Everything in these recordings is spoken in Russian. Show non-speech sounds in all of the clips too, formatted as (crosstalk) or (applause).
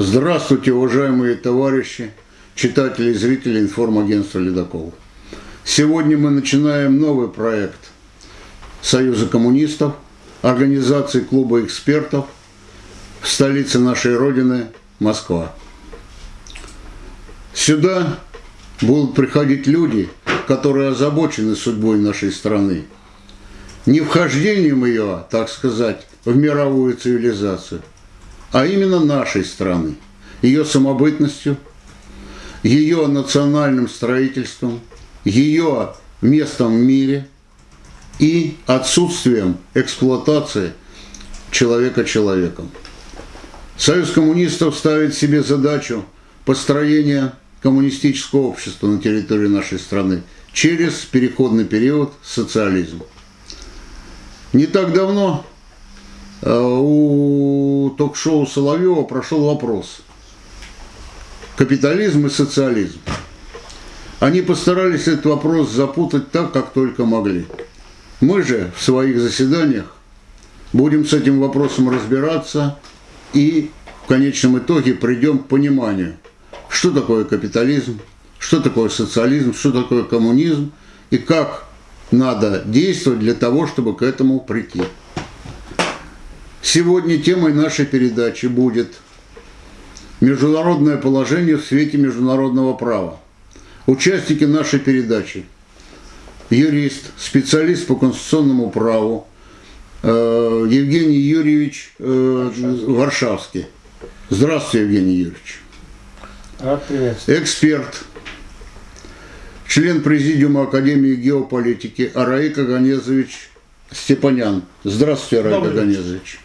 Здравствуйте, уважаемые товарищи, читатели и зрители информагентства «Ледокол». Сегодня мы начинаем новый проект Союза коммунистов, организации клуба экспертов в столице нашей Родины, Москва. Сюда будут приходить люди, которые озабочены судьбой нашей страны. Не вхождением ее, так сказать, в мировую цивилизацию, а именно нашей страны, ее самобытностью, ее национальным строительством, ее местом в мире и отсутствием эксплуатации человека человеком. Союз коммунистов ставит себе задачу построения коммунистического общества на территории нашей страны через переходный период социализм. Не так давно у ток-шоу Соловьева прошел вопрос «Капитализм и социализм». Они постарались этот вопрос запутать так, как только могли. Мы же в своих заседаниях будем с этим вопросом разбираться и в конечном итоге придем к пониманию – что такое капитализм, что такое социализм, что такое коммунизм и как надо действовать для того, чтобы к этому прийти. Сегодня темой нашей передачи будет международное положение в свете международного права. Участники нашей передачи – юрист, специалист по конституционному праву э, Евгений Юрьевич э, Варшавский. Здравствуйте, Евгений Юрьевич. Рад приветствовать. Эксперт, член Президиума Академии геополитики Араик Аганезович Степанян. Здравствуйте, Араик Аганезович.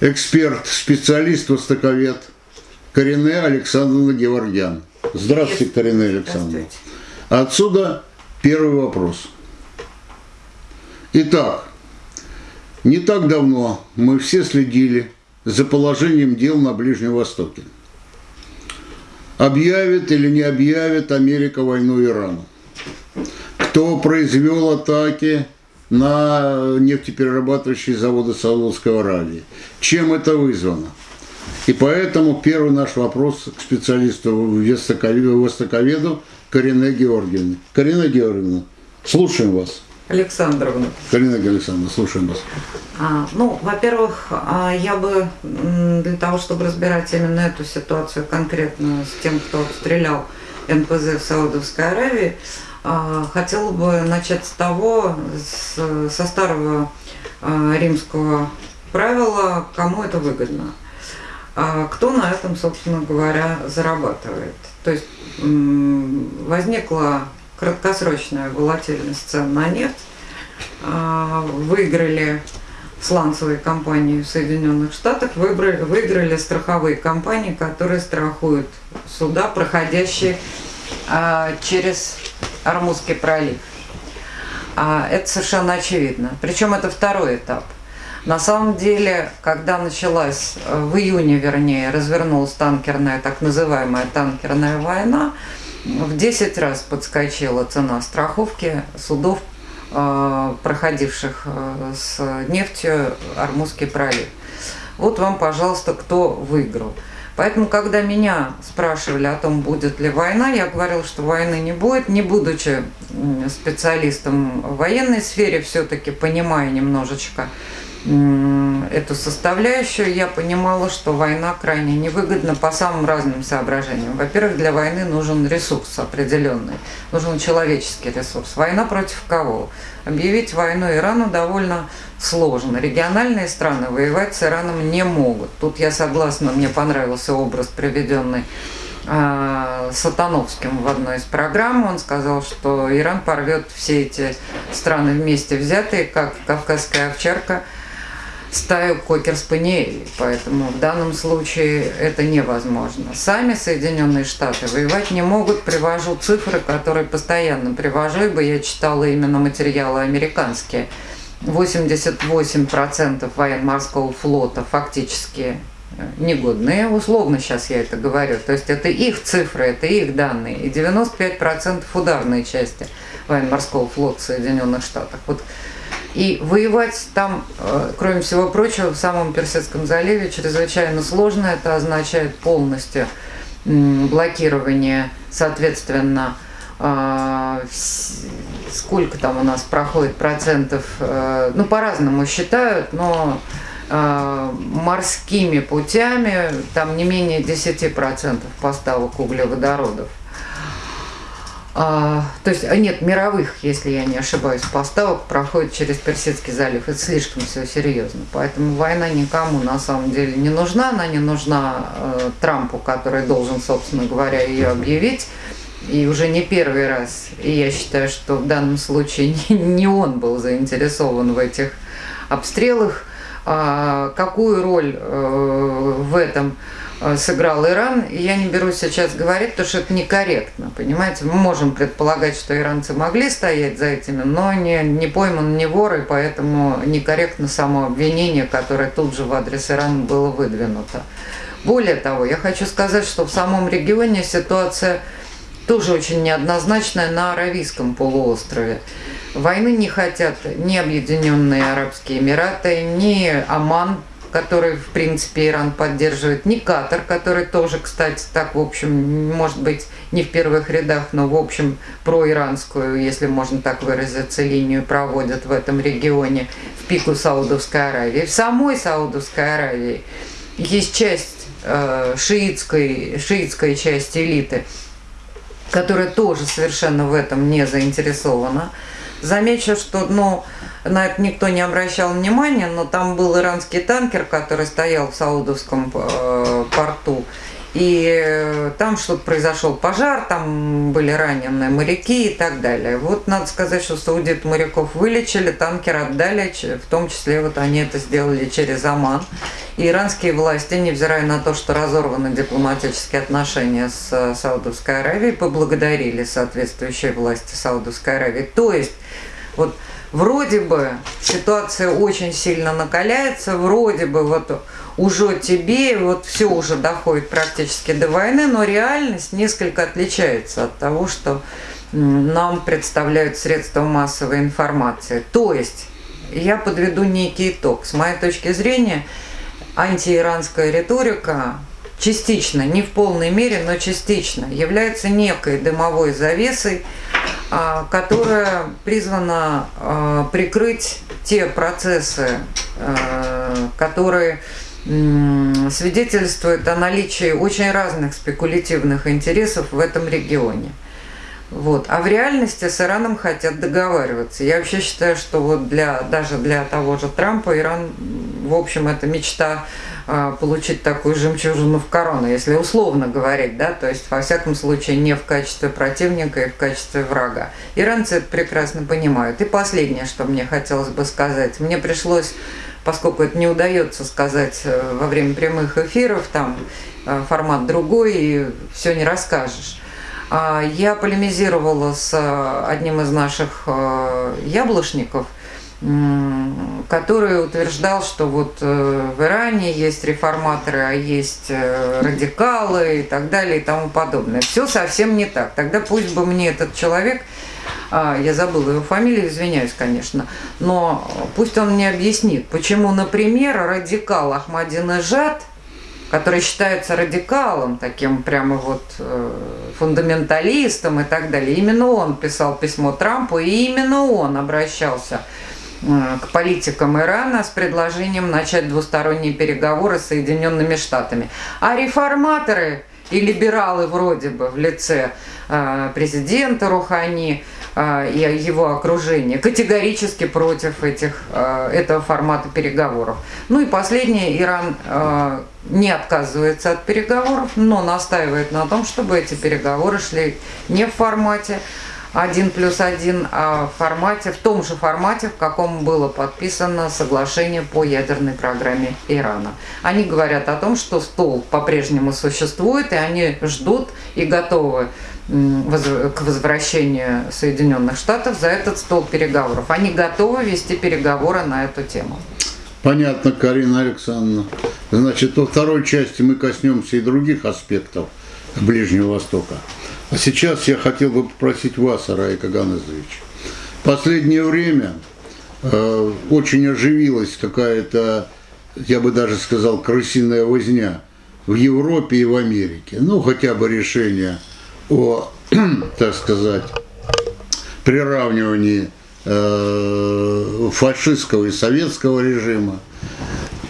Эксперт, специалист, востоковед Корене Александровна Геворгян. Здравствуйте, Корене Александровна. Отсюда первый вопрос. Итак, не так давно мы все следили за положением дел на Ближнем Востоке объявит или не объявит Америка войну Ирану. Кто произвел атаки на нефтеперерабатывающие заводы Саудовской Аравии. Чем это вызвано? И поэтому первый наш вопрос к специалисту востоковеду Карине Георгиевне. Карина Георгиевна, слушаем вас. Александровна. Карина Александровна, слушаем вас. А, ну, во-первых, а, я бы для того, чтобы разбирать именно эту ситуацию конкретно с тем, кто стрелял НПЗ в Саудовской Аравии, хотела бы начать с того, с, со старого а, римского правила, кому это выгодно. Кто на этом, собственно говоря, зарабатывает. То есть возникла краткосрочная волатильность цен на нефть, а, выиграли сланцевые компании в Соединенных Штатах, выиграли страховые компании, которые страхуют суда, проходящие а, через Армузский пролив. А, это совершенно очевидно. Причем это второй этап. На самом деле, когда началась, в июне, вернее, развернулась танкерная, так называемая танкерная война, в 10 раз подскочила цена страховки судов, а, проходивших а, с нефтью Армузский пролив. Вот вам, пожалуйста, кто выиграл. Поэтому, когда меня спрашивали о том, будет ли война, я говорила, что войны не будет, не будучи специалистом в военной сфере, все-таки понимая немножечко эту составляющую, я понимала, что война крайне невыгодна по самым разным соображениям. Во-первых, для войны нужен ресурс определенный, нужен человеческий ресурс. Война против кого? Объявить войну Ирану довольно сложно. Региональные страны воевать с Ираном не могут. Тут я согласна, мне понравился образ, приведенный а, Сатановским в одной из программ. Он сказал, что Иран порвет все эти страны вместе взятые, как кавказская овчарка – стаю кокер-спаниелей, поэтому в данном случае это невозможно. Сами Соединенные Штаты воевать не могут, привожу цифры, которые постоянно привожу, ибо я читала именно материалы американские. 88% военно-морского флота фактически э, негодные, условно сейчас я это говорю, то есть это их цифры, это их данные, и 95% ударной части военно-морского флота Соединенных Штатов. Вот И воевать там, э, кроме всего прочего, в самом Персидском заливе чрезвычайно сложно. Это означает полностью блокирование, соответственно, э, сколько там у нас проходит процентов, э, ну, по-разному считают, но морскими путями там не менее 10% поставок углеводородов. А, то есть, а нет, мировых, если я не ошибаюсь, поставок проходит через Персидский залив. Это слишком все серьезно. Поэтому война никому на самом деле не нужна. Она не нужна э, Трампу, который должен, собственно говоря, ее объявить. И уже не первый раз. И я считаю, что в данном случае (laughs) не, он был заинтересован в этих обстрелах. А, какую роль э, в этом сыграл Иран. И я не берусь сейчас говорить, потому что это некорректно, понимаете? Мы можем предполагать, что иранцы могли стоять за этими, но не, не пойман, не вор, и поэтому некорректно само обвинение, которое тут же в адрес Ирана было выдвинуто. Более того, я хочу сказать, что в самом регионе ситуация тоже очень неоднозначная на Аравийском полуострове. Войны не хотят ни Объединенные Арабские Эмираты, ни Оман, который, в принципе, Иран поддерживает, не Катар, который тоже, кстати, так, в общем, может быть, не в первых рядах, но, в общем, проиранскую, если можно так выразиться, линию проводят в этом регионе, в пику Саудовской Аравии. В самой Саудовской Аравии есть часть э, шиитской, шиитской части элиты, которая тоже совершенно в этом не заинтересована. Замечу, что, ну, на это никто не обращал внимания, но там был иранский танкер, который стоял в Саудовском э, порту. И там что-то произошел пожар, там были раненые моряки и так далее. Вот надо сказать, что саудит моряков вылечили, танкер отдали, в том числе вот они это сделали через Оман. И иранские власти, невзирая на то, что разорваны дипломатические отношения с э, Саудовской Аравией, поблагодарили соответствующие власти Саудовской Аравии. То есть, вот вроде бы ситуация очень сильно накаляется, вроде бы вот уже тебе, вот все уже доходит практически до войны, но реальность несколько отличается от того, что нам представляют средства массовой информации. То есть, я подведу некий итог. С моей точки зрения, антииранская риторика частично, не в полной мере, но частично является некой дымовой завесой, а, которая призвана а, прикрыть те процессы, а, которые свидетельствуют о наличии очень разных спекулятивных интересов в этом регионе. Вот. А в реальности с Ираном хотят договариваться. Я вообще считаю, что вот для, даже для того же Трампа Иран, в общем, это мечта получить такую жемчужину в корону, если условно говорить, да, то есть, во всяком случае, не в качестве противника и в качестве врага. Иранцы это прекрасно понимают. И последнее, что мне хотелось бы сказать. Мне пришлось, поскольку это не удается сказать э, во время прямых эфиров, там э, формат другой, и все не расскажешь а, я полемизировала с э, одним из наших яблочников, который утверждал, что вот э, в Иране есть реформаторы, а есть радикалы и так далее и тому подобное. Все совсем не так. Тогда пусть бы мне этот человек, а, я забыла его фамилию, извиняюсь, конечно, но пусть он мне объяснит, почему, например, радикал Ахмадинежад – который считается радикалом, таким прямо вот э, фундаменталистом и так далее. Именно он писал письмо Трампу, и именно он обращался э, к политикам Ирана с предложением начать двусторонние переговоры с Соединенными Штатами. А реформаторы и либералы вроде бы в лице э, президента Рухани э, и его окружения категорически против этих, э, этого формата переговоров. Ну и последнее, Иран не отказывается от переговоров, но настаивает на том, чтобы эти переговоры шли не в формате один плюс один, а в формате, в том же формате, в каком было подписано соглашение по ядерной программе Ирана. Они говорят о том, что стол по-прежнему существует, и они ждут и готовы к возвращению Соединенных Штатов за этот стол переговоров. Они готовы вести переговоры на эту тему. Понятно, Карина Александровна. Значит, во второй части мы коснемся и других аспектов Ближнего Востока. А сейчас я хотел бы попросить вас, Арай Каганезович. В последнее время э, очень оживилась какая-то, я бы даже сказал, крысиная возня в Европе и в Америке. Ну, хотя бы решение о, (clears throat) так сказать, приравнивании э, фашистского и советского режима.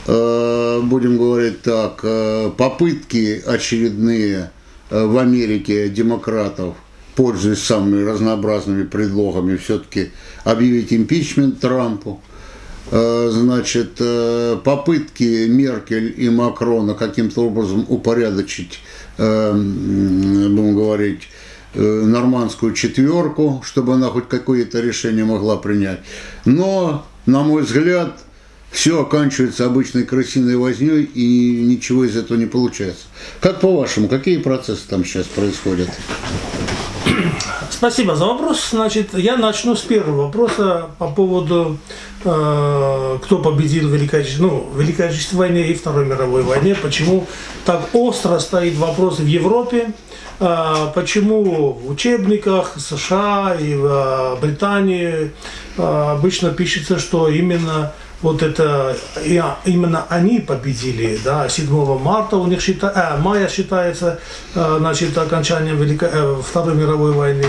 Э, будем говорить так, э, попытки очередные в Америке демократов – пользуясь самыми разнообразными предлогами, все-таки объявить импичмент Трампу. Э, значит, э, попытки Меркель и Макрона каким-то образом упорядочить, э, будем говорить, нормандскую четверку, чтобы она хоть какое-то решение могла принять. Но, на мой взгляд, все оканчивается обычной крысиной возней и ничего из этого не получается. Как по-вашему, какие процессы там сейчас происходят? Спасибо за вопрос. Значит, я начну с первого вопроса по поводу, э, кто победил в Великой, ну, Великой Отечественной войне и Второй мировой войне. Почему так остро стоит вопрос в Европе, э, почему в учебниках США и в э, Британии э, обычно пишется, что именно вот это именно они победили, да, 7 марта у них счита, э, мая считается, э, значит, окончанием Великой, э, Второй мировой войны,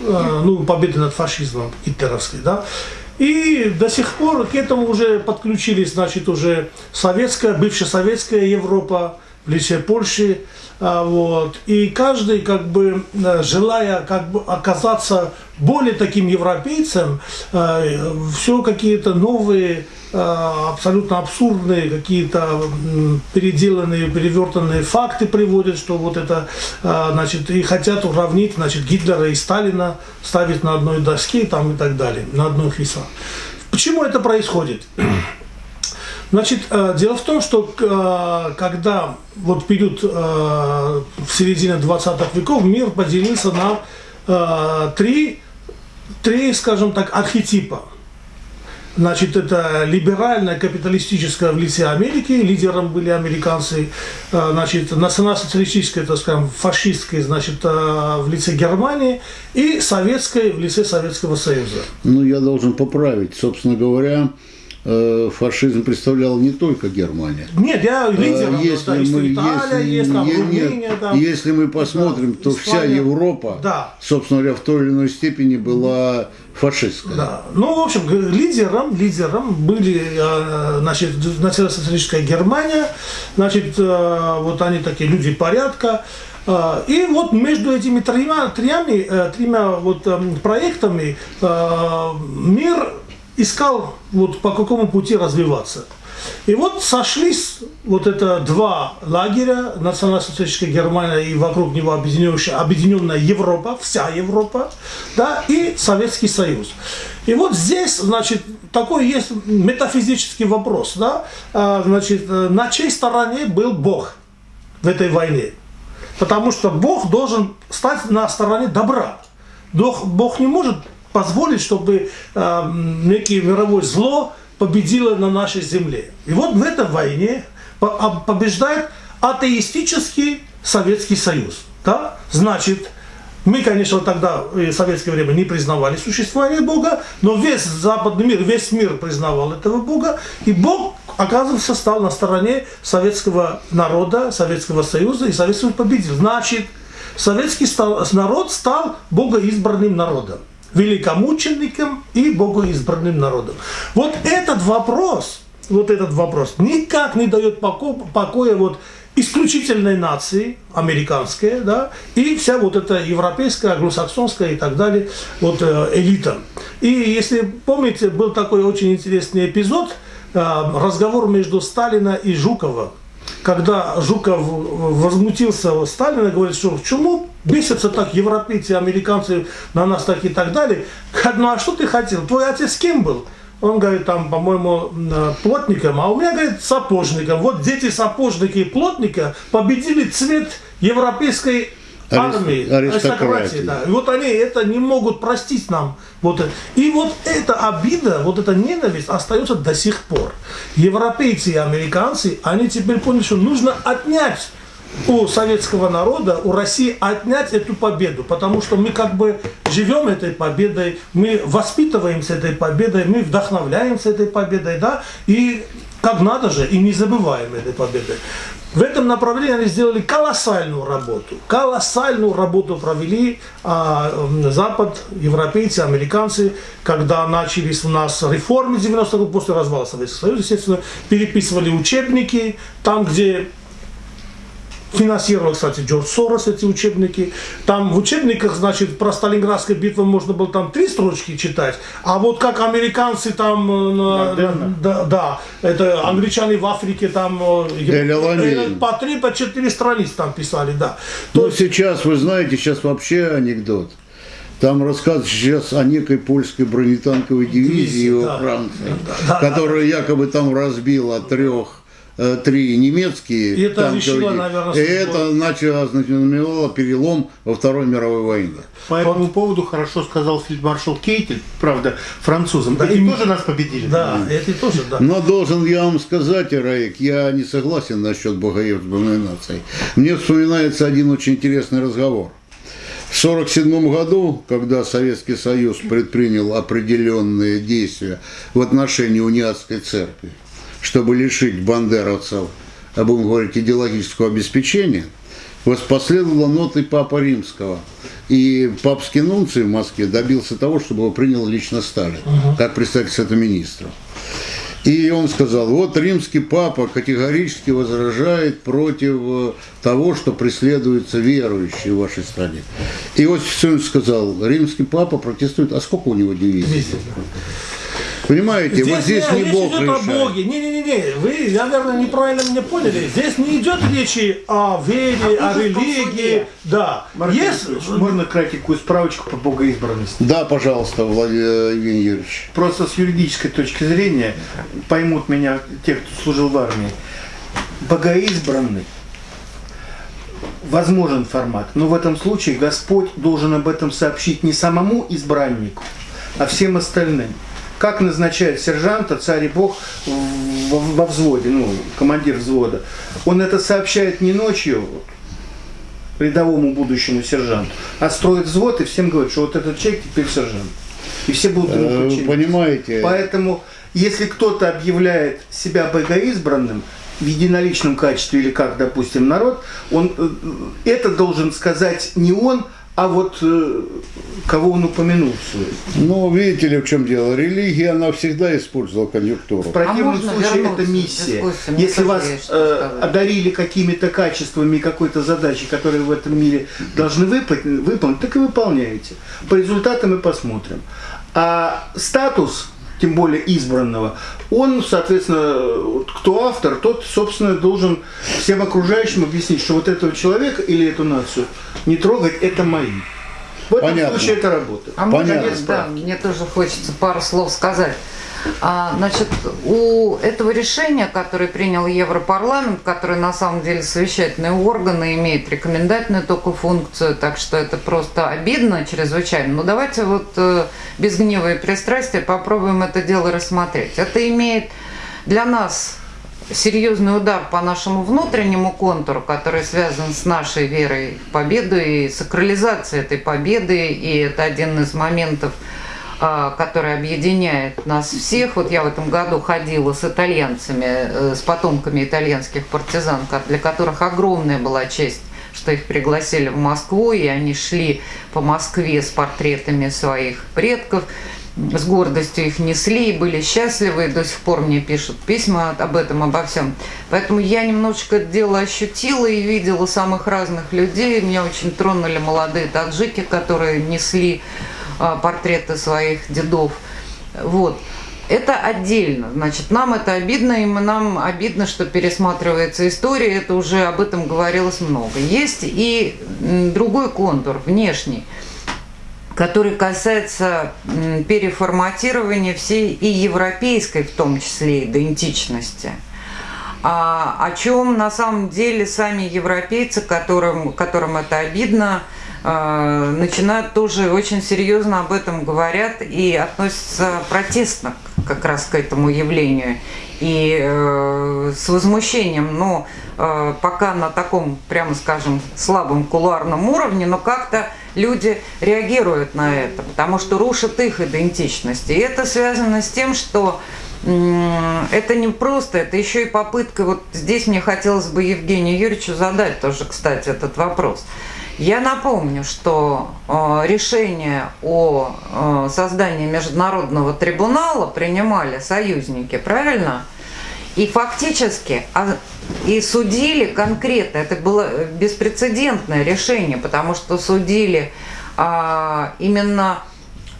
э, ну, победы над фашизмом гитлеровской, да, и до сих пор к этому уже подключились, значит, уже советская, бывшая советская Европа в лице Польши, а, вот. И каждый, как бы, э, желая как бы оказаться более таким европейцем, э, все какие-то новые э, абсолютно абсурдные какие-то переделанные, перевертанные факты приводят, что вот это, значит, и хотят уравнить, значит, Гитлера и Сталина, ставить на одной доске там и так далее, на одной весах. Почему это происходит? Значит, э, дело в том, что э, когда вот период э, в середине 20-х веков мир поделился на три, три, скажем так, архетипа. Значит, это либеральная капиталистическая в лице Америки, лидером были американцы, значит, национал-социалистическая, так скажем, фашистская, значит, в лице Германии и советская в лице Советского Союза. Ну, я должен поправить, собственно говоря, фашизм представлял не только Германия. Нет, я э, лидером, если да, мы, Италия, если, есть, там, Румыния, нет, там, если мы посмотрим, да, то Испания, вся Европа, да. собственно говоря, в той или иной степени была фашистская. Да. Ну, в общем, лидером, лидером были, э, значит, национал-социалистическая Германия, значит, вот они такие люди порядка, и вот между этими тремя, тремя, тремя вот проектами мир искал, вот по какому пути развиваться. И вот сошлись вот это два лагеря, национал-социалистическая Германия и вокруг него объединенная, объединенная Европа, вся Европа, да, и Советский Союз. И вот здесь, значит, такой есть метафизический вопрос, да, а, значит, на чьей стороне был Бог в этой войне? Потому что Бог должен стать на стороне добра. Бог не может позволить, чтобы э, некое мировое зло победило на нашей земле. И вот в этой войне побеждает атеистический Советский Союз. Да? Значит, мы, конечно, тогда в советское время не признавали существование Бога, но весь западный мир, весь мир признавал этого Бога, и Бог, оказывается, стал на стороне советского народа, Советского Союза, и Советский Союз победил. Значит, советский народ стал богоизбранным народом великомучеником и богоизбранным народом. Вот этот вопрос, вот этот вопрос никак не дает поко покоя вот исключительной нации, американской, да, и вся вот эта европейская, англосаксонская и так далее, вот э, элита. И если помните, был такой очень интересный эпизод, э, разговор между Сталина и Жуковым, когда Жуков возмутился Сталина, говорит, что чему бесятся так европейцы, американцы на нас так и так далее. Ну а что ты хотел? Твой отец кем был? Он говорит, там, по-моему, плотником, а у меня, говорит, сапожником. Вот дети сапожника и плотника победили цвет европейской армии, аристократии. Да. Вот они это не могут простить нам. Вот. И вот эта обида, вот эта ненависть остается до сих пор. Европейцы и американцы, они теперь поняли, что нужно отнять у советского народа, у России отнять эту победу, потому что мы как бы живем этой победой, мы воспитываемся этой победой, мы вдохновляемся этой победой, да, и как надо же, и не забываем этой победы. В этом направлении они сделали колоссальную работу. Колоссальную работу провели а, Запад, европейцы, американцы, когда начались у нас реформы 90-х годов, после развала Советского Союза, естественно, переписывали учебники, там, где Финансировал, кстати, Джордж Сорос эти учебники. Там в учебниках, значит, про Сталинградскую битву можно было там три строчки читать, а вот как американцы там, э, да, да, это англичане в Африке там э, э, по три, по четыре страницы там писали, да. То ну, сейчас, вы знаете, сейчас вообще анекдот. Там рассказывают сейчас о некой польской бронетанковой дивизии во да, Франции, да, да, которая да. якобы там разбила трех три немецкие и это решило, наверное, и это начало, знаменовало перелом во Второй мировой войне. По этому поводу хорошо сказал фельдмаршал Кейтель, правда, французам. Да, эти и... тоже нас победили. Да, да, эти тоже, да. Но должен я вам сказать, Раик, я не согласен насчет богоевской нации. Мне вспоминается один очень интересный разговор. В 1947 году, когда Советский Союз предпринял определенные действия в отношении униатской церкви, чтобы лишить бандеровцев, а будем говорить, идеологического обеспечения, воспоследовала ноты Папа Римского. И папский нунций в Москве добился того, чтобы его принял лично Сталин, угу. как представитель Совета министров. И он сказал, вот римский папа категорически возражает против э, того, что преследуются верующие в вашей стране. И Иосиф Виссарионович сказал, римский папа протестует, а сколько у него дивизий? Понимаете, здесь вот здесь не, не Бог идет решает. о Боге. Не-не-не, вы, наверное, неправильно меня поняли. Здесь не идет речи о вере, а о религии. Да. Марк, Есть... Можно кратенькую справочку по богоизбранности? Да, пожалуйста, Владимир Евгений Юрьевич. Просто с юридической точки зрения поймут меня те, кто служил в армии. Богоизбранный возможен формат, но в этом случае Господь должен об этом сообщить не самому избраннику, а всем остальным как назначает сержанта царь и бог во взводе, ну, командир взвода. Он это сообщает не ночью рядовому будущему сержанту, а строит взвод и всем говорит, что вот этот человек теперь сержант. И все будут ему э, подчиняться. Понимаете? Поэтому, если кто-то объявляет себя богоизбранным, в единоличном качестве или как, допустим, народ, он э, это должен сказать не он, а вот э, кого он упомянул все Ну, видите ли, в чем дело? Религия, она всегда использовала конъюнктуру. В противном а случае это миссия. Если вас э, одарили какими-то качествами какой-то задачи, которые в этом мире должны выполнить, выполнить, так и выполняете. По результатам мы посмотрим. А статус тем более избранного, он, соответственно, кто автор, тот, собственно, должен всем окружающим объяснить, что вот этого человека или эту нацию не трогать, это мои. В этом Понятно. случае это работает. А Понятно. Можно, да, мне тоже хочется пару слов сказать. А, значит, у этого решения, которое принял Европарламент, который на самом деле совещательные органы, имеет рекомендательную только функцию, так что это просто обидно чрезвычайно. Но давайте вот э, без гнева и пристрастия попробуем это дело рассмотреть. Это имеет для нас серьезный удар по нашему внутреннему контуру, который связан с нашей верой в победу и сакрализацией этой победы, и это один из моментов – который объединяет нас всех. Вот я в этом году ходила с итальянцами, э, с потомками итальянских партизан, для которых огромная была честь что их пригласили в Москву, и они шли по Москве с портретами своих предков, с гордостью их несли, и были счастливы, и до сих пор мне пишут письма об этом, обо всем. Поэтому я немножечко это дело ощутила и видела самых разных людей. Меня очень тронули молодые таджики, которые несли а, портреты своих дедов. Вот. Это отдельно. Значит, нам это обидно, и нам обидно, что пересматривается история. Это уже об этом говорилось много. Есть и другой контур, внешний, который касается переформатирования всей и европейской, в том числе, идентичности. А, о чем на самом деле сами европейцы, которым, которым это обидно, а, начинают тоже очень серьезно об этом говорят и относятся протестно как раз к этому явлению и э, с возмущением, но э, пока на таком, прямо скажем, слабом кулуарном уровне, но как-то люди реагируют на это, потому что рушат их идентичность. И это связано с тем, что это не просто, это еще и попытка, вот здесь мне хотелось бы Евгению Юрьевичу задать тоже, кстати, этот вопрос. Я напомню, что э, решение о э, создании международного трибунала принимали союзники, правильно? И фактически а, и судили конкретно, это было беспрецедентное решение, потому что судили а, именно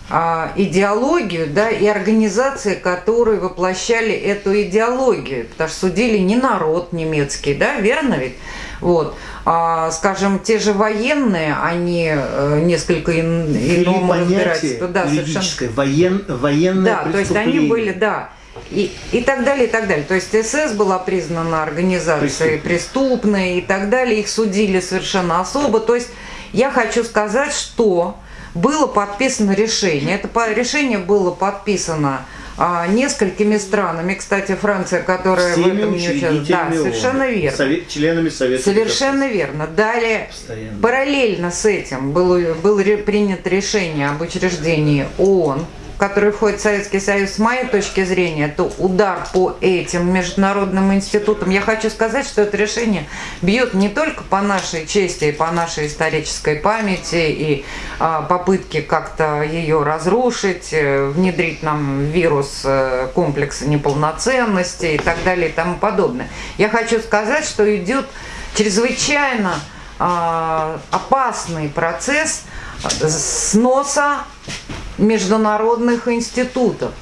а, идеологию, да, и организации, которые воплощали эту идеологию, потому что судили не народ немецкий, да, верно ведь? Вот. А, скажем, те же военные, они э, несколько ин, иному разбирательства. Да, совершенно. Воен, военное Да, то есть они были, да. И, и так далее, и так далее. То есть СС была признана организацией преступной и так далее. Их судили совершенно особо. То есть я хочу сказать, что было подписано решение. Это решение было подписано а, несколькими странами. Кстати, Франция, которая Всеми в этом не участвует. Да, совершенно верно. Совет, членами Совета. Совершенно верно. Далее, Постоянно. параллельно с этим было, было принято решение об учреждении ООН который входит в Советский Союз, с моей точки зрения, это удар по этим международным институтам. Я хочу сказать, что это решение бьет не только по нашей чести и по нашей исторической памяти и а, попытки как-то ее разрушить, э, внедрить нам вирус э, комплекса неполноценности и так далее и тому подобное. Я хочу сказать, что идет чрезвычайно а, опасный процесс сноса международных институтов.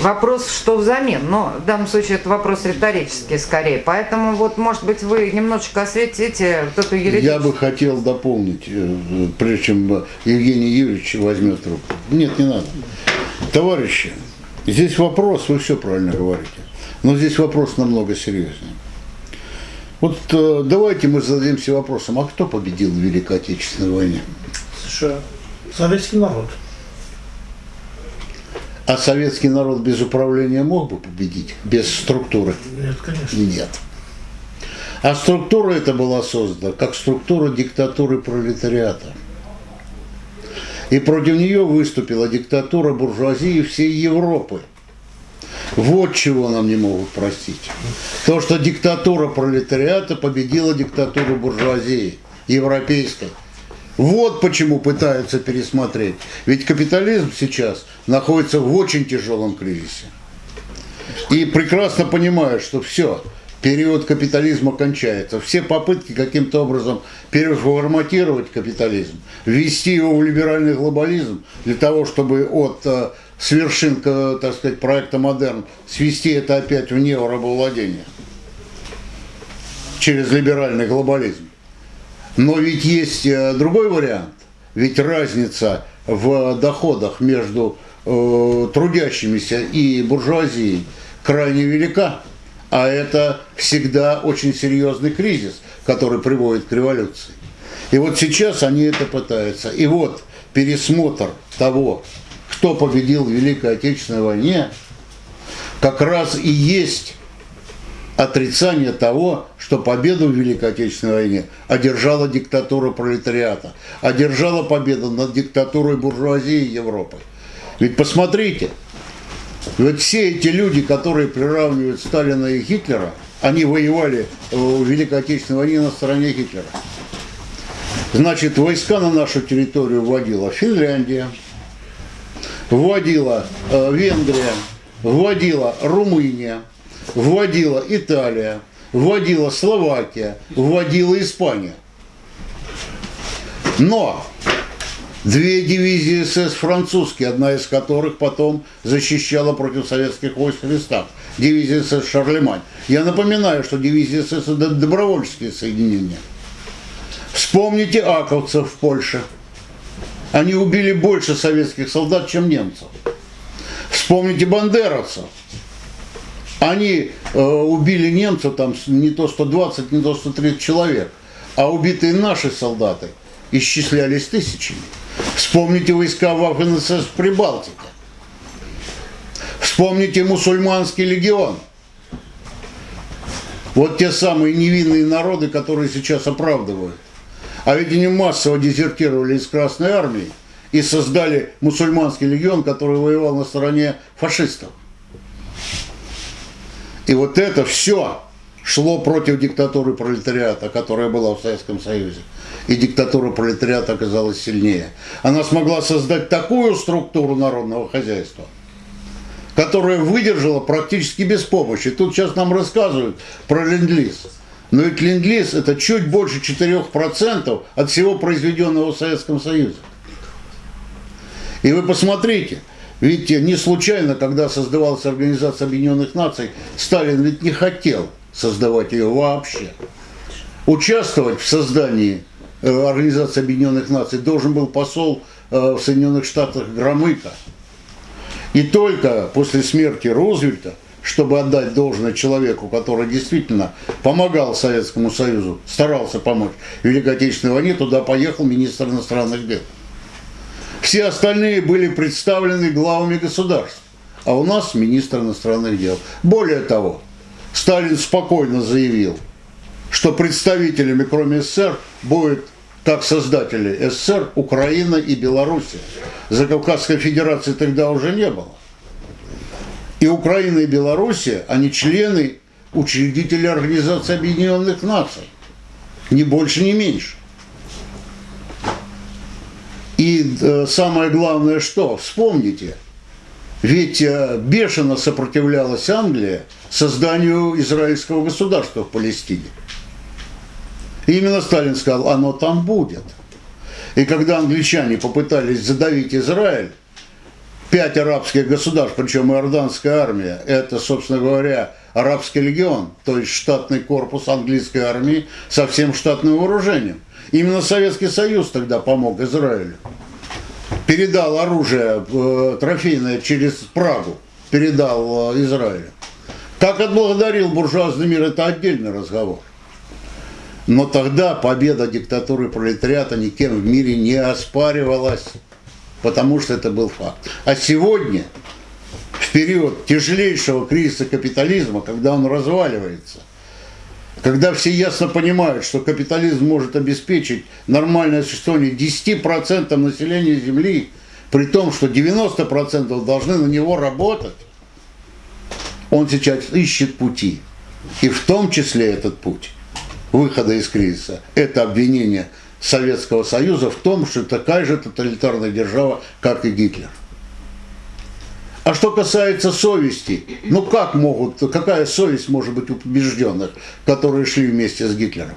Вопрос, что взамен, но в данном случае это вопрос риторический скорее. Поэтому вот, может быть, вы немножечко осветите вот эту юридическую... Я бы хотел дополнить, э, прежде чем Евгений Юрьевич возьмет трубку. Нет, не надо. Товарищи, здесь вопрос, вы все правильно говорите, но здесь вопрос намного серьезнее. Вот э, давайте мы зададимся вопросом, а кто победил в Великой Отечественной войне? США. Советский народ. А советский народ без управления мог бы победить? Без структуры? Нет, конечно. Нет. А структура эта была создана как структура диктатуры пролетариата. И против нее выступила диктатура буржуазии всей Европы. Вот чего нам не могут простить. То, что диктатура пролетариата победила диктатуру буржуазии европейской. Вот почему пытаются пересмотреть. Ведь капитализм сейчас находится в очень тяжелом кризисе. И прекрасно понимают, что все, период капитализма кончается. Все попытки каким-то образом переформатировать капитализм, ввести его в либеральный глобализм, для того, чтобы от э, с вершин, так сказать, проекта «Модерн» свести это опять в неорабовладение через либеральный глобализм. Но ведь есть э, другой вариант. Ведь разница в доходах между э, трудящимися и буржуазией крайне велика. А это всегда очень серьезный кризис, который приводит к революции. И вот сейчас они это пытаются. И вот пересмотр того, кто победил в Великой Отечественной войне, как раз и есть отрицание того, что победу в Великой Отечественной войне одержала диктатура пролетариата, одержала победу над диктатурой буржуазии Европы. Ведь посмотрите, вот все эти люди, которые приравнивают Сталина и Гитлера, они воевали в Великой Отечественной войне на стороне Гитлера. Значит, войска на нашу территорию вводила Финляндия, вводила э, Венгрия, вводила Румыния, вводила Италия, вводила Словакия, вводила Испания. Но две дивизии СС французские, одна из которых потом защищала против советских войск в Листах, дивизия СС Шарлемань. Я напоминаю, что дивизия СС это добровольческие соединения. Вспомните аковцев в Польше. Они убили больше советских солдат, чем немцев. Вспомните бандеровцев. Они э, убили немцев там не то 120, не то 130 человек, а убитые наши солдаты исчислялись тысячами. Вспомните войска в СС в Прибалтике. Вспомните мусульманский легион. Вот те самые невинные народы, которые сейчас оправдывают. А ведь они массово дезертировали из Красной Армии и создали мусульманский легион, который воевал на стороне фашистов. И вот это все шло против диктатуры пролетариата, которая была в Советском Союзе. И диктатура пролетариата оказалась сильнее. Она смогла создать такую структуру народного хозяйства, которая выдержала практически без помощи. Тут сейчас нам рассказывают про ленд-лиз. Но ведь ленд-лиз это чуть больше 4% от всего произведенного в Советском Союзе. И вы посмотрите – Видите, не случайно, когда создавалась Организация Объединенных Наций, Сталин ведь не хотел создавать ее вообще. Участвовать в создании э, Организации Объединенных Наций должен был посол э, в Соединенных Штатах Громыко. И только после смерти Рузвельта, чтобы отдать должное человеку, который действительно помогал Советскому Союзу, старался помочь в Великой Отечественной войне, туда поехал министр иностранных дел. Все остальные были представлены главами государств, а у нас министр иностранных дел. Более того, Сталин спокойно заявил, что представителями, кроме СССР, будет как создатели СССР, Украина и Белоруссия. За Кавказской Федерации тогда уже не было. И Украина и Белоруссия, они члены, учредители Организации Объединенных Наций. Ни больше, ни меньше. И э, самое главное что? Вспомните, ведь э, бешено сопротивлялась Англия созданию израильского государства в Палестине. И именно Сталин сказал, оно там будет. И когда англичане попытались задавить Израиль, пять арабских государств, причем иорданская армия, это, собственно говоря, арабский легион, то есть штатный корпус английской армии со всем штатным вооружением – Именно Советский Союз тогда помог Израилю. Передал оружие э, трофейное через Прагу, передал э, Израилю. Как отблагодарил буржуазный мир, это отдельный разговор. Но тогда победа диктатуры пролетариата никем в мире не оспаривалась, потому что это был факт. А сегодня, в период тяжелейшего кризиса капитализма, когда он разваливается – когда все ясно понимают, что капитализм может обеспечить нормальное существование 10% населения Земли, при том, что 90% должны на него работать, он сейчас ищет пути. И в том числе этот путь выхода из кризиса – это обвинение Советского Союза в том, что такая же тоталитарная держава, как и Гитлер. А что касается совести, ну как могут, какая совесть может быть у побежденных, которые шли вместе с Гитлером?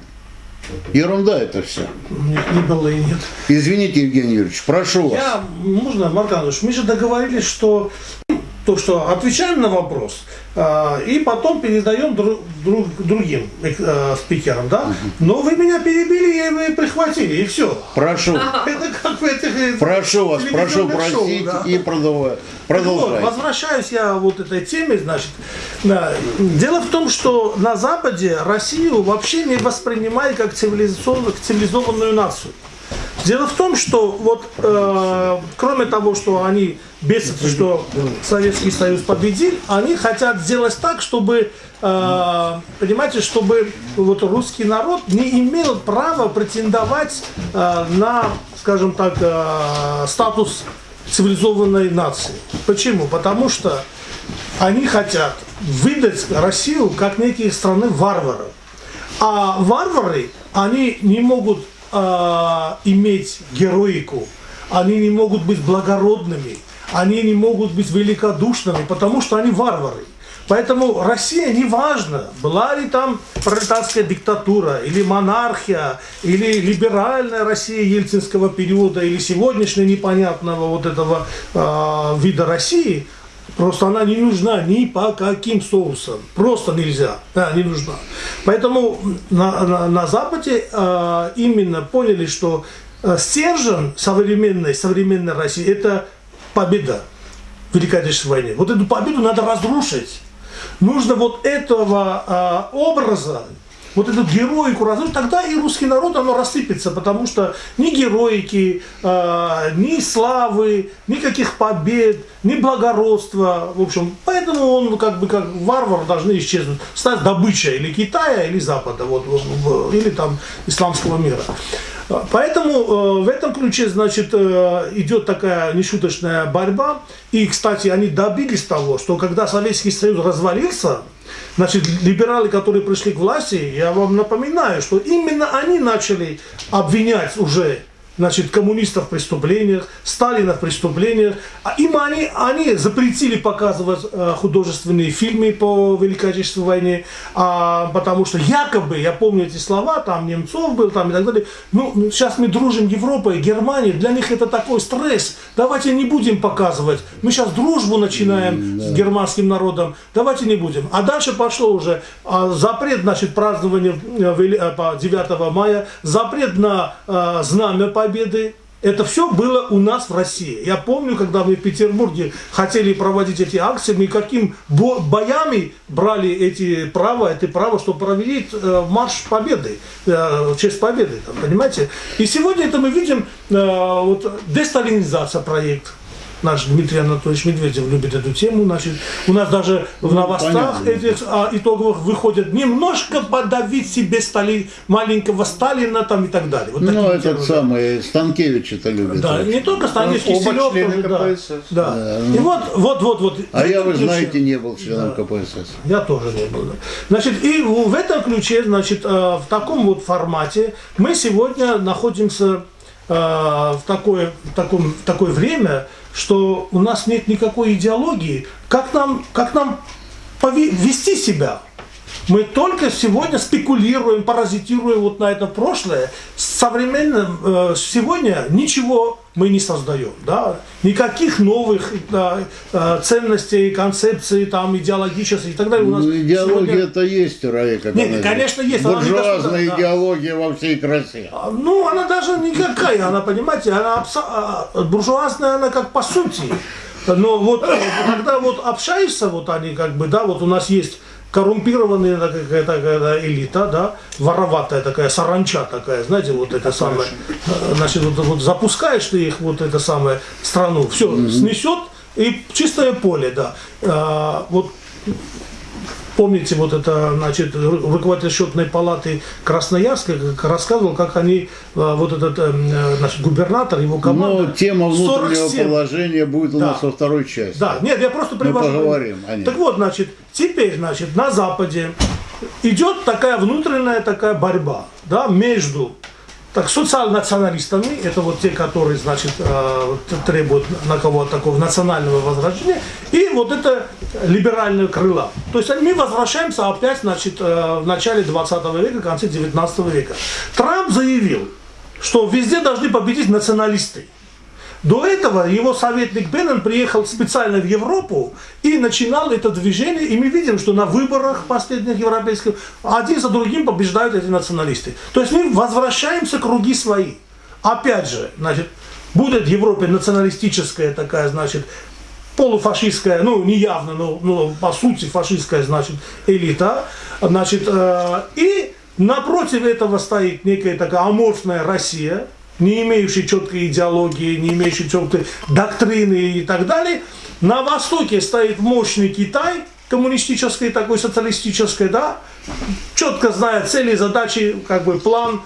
Ерунда это все. Нет, не было и нет. Извините, Евгений Юрьевич, прошу вас. Я, можно, Марк Иванович, мы же договорились, что то, что отвечаем на вопрос, э, и потом передаем друг, друг, другим э, спикерам, да? Но вы меня перебили и вы прихватили, и все. Прошу. (laughs) Это как в этих... Э, прошу вас, прошу шоу, да? и продолжать. Вот, возвращаюсь я вот этой теме, значит. Дело в том, что на Западе Россию вообще не воспринимают как цивилизованную, цивилизованную нацию. Дело в том, что вот э, кроме того, что они бесятся, что Советский Союз победил, они хотят сделать так, чтобы, э, понимаете, чтобы вот русский народ не имел права претендовать э, на, скажем так, э, статус цивилизованной нации. Почему? Потому что они хотят выдать Россию как некие страны варваров. А варвары, они не могут э, иметь героику, они не могут быть благородными, они не могут быть великодушными, потому что они варвары. Поэтому Россия, неважно, была ли там пролетарская диктатура, или монархия, или либеральная Россия ельцинского периода, или сегодняшняя непонятного вот этого э, вида России, Просто она не нужна ни по каким соусам. Просто нельзя. Да, не нужна. Поэтому на, на, на Западе э, именно поняли, что э, стержень современной, современной России – это победа в Великой Отечественной войне. Вот эту победу надо разрушить. Нужно вот этого э, образа вот эту героику разрушить, тогда и русский народ, оно рассыпется, потому что ни героики, э, ни славы, никаких побед, ни благородства, в общем, поэтому он как бы как варвар должны исчезнуть, стать добычей или Китая, или Запада, вот, или там исламского мира. Поэтому э, в этом ключе, значит, э, идет такая нешуточная борьба. И, кстати, они добились того, что когда Советский Союз развалился, значит, либералы, которые пришли к власти, я вам напоминаю, что именно они начали обвинять уже значит, коммунистов в преступлениях, Сталина в преступлениях. А им они, они запретили показывать э, художественные фильмы по Великой Отечественной войне, а, потому что якобы, я помню эти слова, там Немцов был, там и так далее, ну, сейчас мы дружим Европой, Германией, для них это такой стресс, давайте не будем показывать, мы сейчас дружбу начинаем с германским народом, давайте не будем. А дальше пошло уже а, запрет, значит, празднования 9 э, мая, запрет на а, знамя по победы. Это все было у нас в России. Я помню, когда мы в Петербурге хотели проводить эти акции, мы каким боями брали эти права, это право, чтобы провели э, марш победы, э, честь победы, там, понимаете? И сегодня это мы видим, э, вот, десталинизация проект, наш Дмитрий Анатольевич Медведев любит эту тему. Значит, у нас даже в ну, новостях ну, этих а, итоговых выходят немножко подавить себе Стали, маленького Сталина там и так далее. Вот ну, этот самый Станкевич это любит. Да, не только Станкевич, ну, Киселев тоже, да. да. да. И вот, вот, вот, вот. А я, вы знаете, не был членом да. КПСС. Я тоже не был. Да. Значит, и в этом ключе, значит, э, в таком вот формате мы сегодня находимся в такое, в таком, в такое время, что у нас нет никакой идеологии, как нам, как нам вести себя. Мы только сегодня спекулируем, паразитируем вот на это прошлое. Современным э, сегодня ничего мы не создаем. Да? Никаких новых да, э, ценностей, концепций, там, идеологических и так далее. У нас ну, идеология это сегодня... есть, Раека. Нет, конечно, есть. Буржуазная не идеология да. во всей красе. А, ну, она даже никакая, она, понимаете, она абсо... А, буржуазная, она как по сути. Но вот э, когда вот общаешься, вот они как бы, да, вот у нас есть коррумпированная какая-то какая элита, да, вороватая такая, саранча такая, знаете, вот это самое, э, значит, вот, вот запускаешь ты их, вот это самое, страну, все, mm-hmm. снесет, и чистое поле, да. А, вот Помните, вот это, значит, руководитель счетной палаты Красноярска рассказывал, как они, а, вот этот э, значит, губернатор, его команда... Но тема внутреннего 47... положения будет у да. нас во второй части. Да, нет, я просто привожу. Мы поговорим о ней. Так вот, значит, теперь, значит, на Западе идет такая внутренняя такая борьба, да, между так, социал-националистами, это вот те, которые, значит, э, требуют на кого-то такого национального возрождения, и вот это либеральное крыло. То есть мы возвращаемся опять, значит, э, в начале 20 века, конце 19 века. Трамп заявил, что везде должны победить националисты. До этого его советник Беннон приехал специально в Европу и начинал это движение, и мы видим, что на выборах последних европейских один за другим побеждают эти националисты. То есть мы возвращаемся круги свои. Опять же, значит, будет в Европе националистическая такая, значит, полуфашистская, ну, не явно, но, но по сути фашистская, значит, элита, значит, э, и напротив этого стоит некая такая аморфная Россия, не имеющий четкой идеологии, не имеющий четкой доктрины и так далее. На востоке стоит мощный Китай, коммунистической, такой социалистической, да, четко знает цели, задачи, как бы план,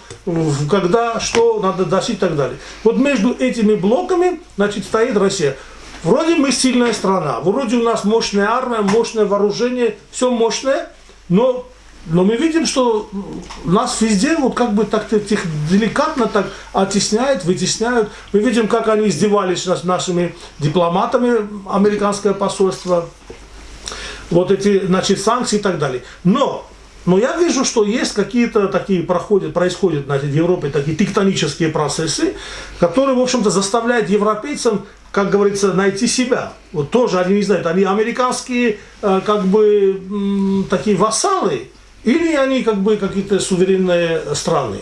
когда, что надо достичь и так далее. Вот между этими блоками, значит, стоит Россия. Вроде мы сильная страна, вроде у нас мощная армия, мощное вооружение, все мощное, но но мы видим, что нас везде вот как бы так тих, деликатно так оттесняют, вытесняют. Мы видим, как они издевались над нашими дипломатами, американское посольство, вот эти, значит, санкции и так далее. Но, но я вижу, что есть какие-то такие проходят, происходят значит, в Европе такие тектонические процессы, которые, в общем-то, заставляют европейцам как говорится, найти себя. Вот тоже они не знают, они американские, э, как бы, такие вассалы, или они как бы какие-то суверенные страны.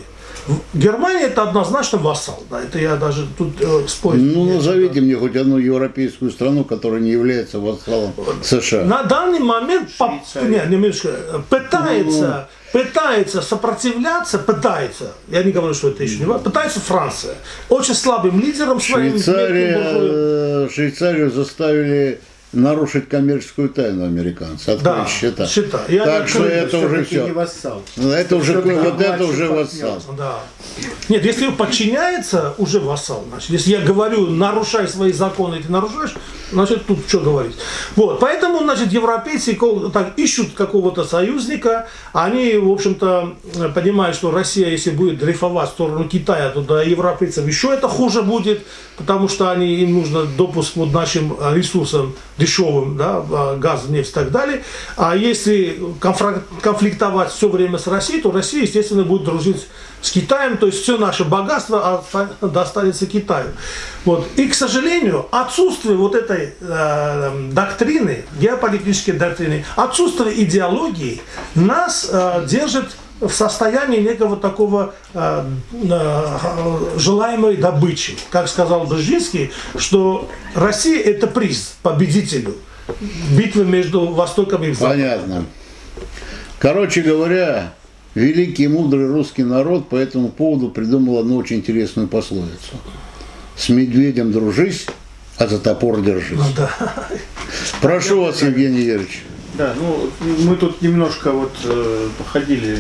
Германия это однозначно вассал. Да, это я даже тут э, спорить. Ну, назовите да. мне хоть одну европейскую страну, которая не является вассалом США. На данный момент поп... не, немножко, пытается, ну, пытается сопротивляться, пытается, я не говорю, что это еще не важно, пытается Франция. Очень слабым лидером своим. Швейцария, э, Швейцарию заставили нарушить коммерческую тайну американцев, открыть да, счета. счета. Я так что это уже все. Не вассал. Ну, это уже, вот это уже вассал. Да. Нет, если подчиняется, уже вассал. Значит, если я говорю, нарушай свои законы, ты нарушаешь, значит, тут что говорить. Вот, поэтому, значит, европейцы так, ищут какого-то союзника, они, в общем-то, понимают, что Россия, если будет дрейфовать в сторону Китая, то для европейцев еще это хуже будет, потому что они, им нужно допуск к нашим ресурсам дешевым, да, а, газ, нефть и так далее. А если конфликтовать все время с Россией, то Россия, естественно, будет дружить с Китаем, то есть все наше богатство достанется Китаю. Вот. И, к сожалению, отсутствие вот этой э, доктрины, геополитической доктрины, отсутствие идеологии нас э, держит в состоянии некого такого э, э, желаемой добычи. Как сказал Брzezinский, что Россия это приз победителю битвы между Востоком и Западом. Понятно. Короче говоря, великий и мудрый русский народ по этому поводу придумал одну очень интересную пословицу. С медведем дружись, а за топор держись. Ну, да. Прошу вас, Евгений Юрьевич. Да, ну мы тут немножко вот э, походили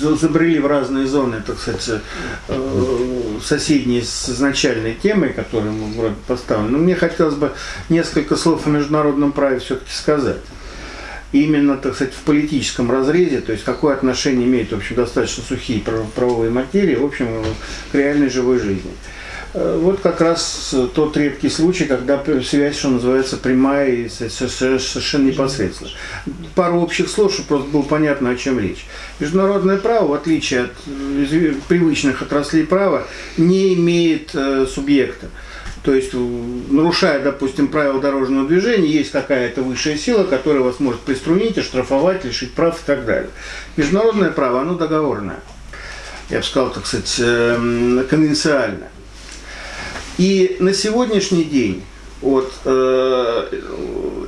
забрели в разные зоны, так сказать, э, соседние с изначальной темой, которую мы вроде поставили. Но мне хотелось бы несколько слов о международном праве все-таки сказать. Именно, так сказать, в политическом разрезе, то есть какое отношение имеет, в общем, достаточно сухие правовые материи, в общем, к реальной живой жизни. Э, вот как раз тот редкий случай, когда связь, что называется, прямая и совершенно непосредственно. Пару общих слов, чтобы просто было понятно, о чем речь. Международное право, в отличие от э, привычных отраслей права, не имеет э, субъекта. То есть, нарушая, допустим, правила дорожного движения, есть какая-то высшая сила, которая вас может приструнить, оштрафовать, лишить прав и так далее. Международное право, оно договорное. Я бы сказал, так сказать, эм, конвенциальное. И на сегодняшний день вот, э,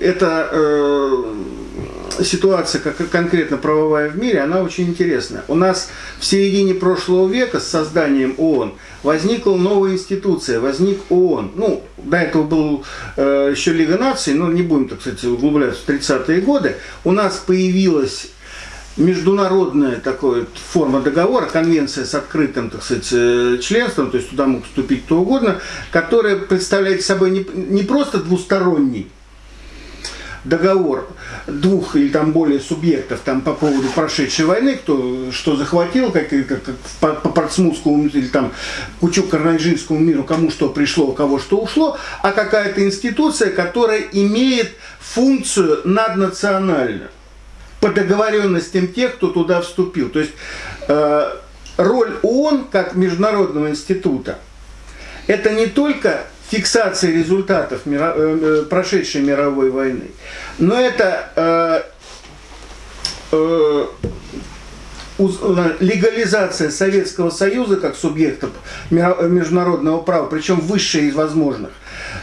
эта э, ситуация, как конкретно правовая в мире, она очень интересная. У нас в середине прошлого века с созданием ООН возникла новая институция, возник ООН. Ну, до этого был э, еще Лига наций, но не будем, так сказать, углубляться в 30-е годы. У нас появилась международная такая форма договора, конвенция с открытым, так сказать, э, членством, то есть туда мог вступить кто угодно, которая представляет собой не, не просто двусторонний договор двух или там более субъектов там по поводу прошедшей войны, кто что захватил, как, как, как по, по Портсмутскому или там Кучук-Карнайжинскому миру, кому что пришло, у кого что ушло, а какая-то институция, которая имеет функцию наднациональную по договоренностям тех, кто туда вступил. То есть э, роль ООН как международного института это не только фиксация результатов мира, э, э прошедшей мировой войны, но это э, э легализация Советского Союза как субъекта международного права, причем высшая из возможных.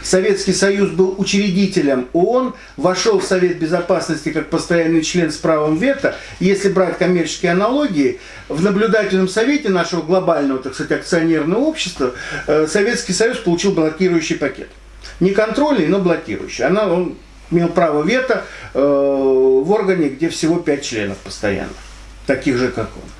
Советский Союз был учредителем ООН, вошел в Совет Безопасности как постоянный член с правом вето. Если брать коммерческие аналогии, в наблюдательном совете нашего глобального, так сказать, акционерного общества э, Советский Союз получил блокирующий пакет. Не контрольный, но блокирующий. Она, он имел право вето э, в органе, где всего пять членов постоянно, таких же, как он.